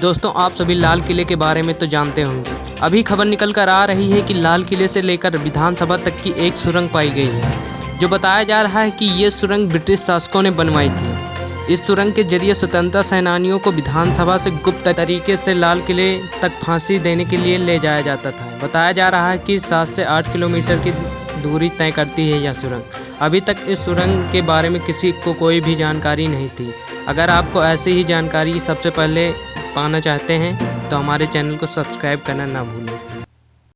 दोस्तों, आप सभी लाल किले के बारे में तो जानते होंगे। अभी खबर निकल कर आ रही है कि लाल किले से लेकर विधानसभा तक की एक सुरंग पाई गई है, जो बताया जा रहा है कि ये सुरंग ब्रिटिश शासकों ने बनवाई थी। इस सुरंग के ज़रिए स्वतंत्रता सेनानियों को विधानसभा से गुप्त तरीके से लाल किले तक फांसी देने के लिए ले जाया जाता था। बताया जा रहा है कि सात से आठ किलोमीटर की दूरी तय करती है यह सुरंग। अभी तक इस सुरंग के बारे में किसी को कोई भी जानकारी नहीं थी। अगर आपको ऐसी ही जानकारी, सबसे पहले पाना चाहते हैं तो हमारे चैनल को सब्सक्राइब करना ना भूलें।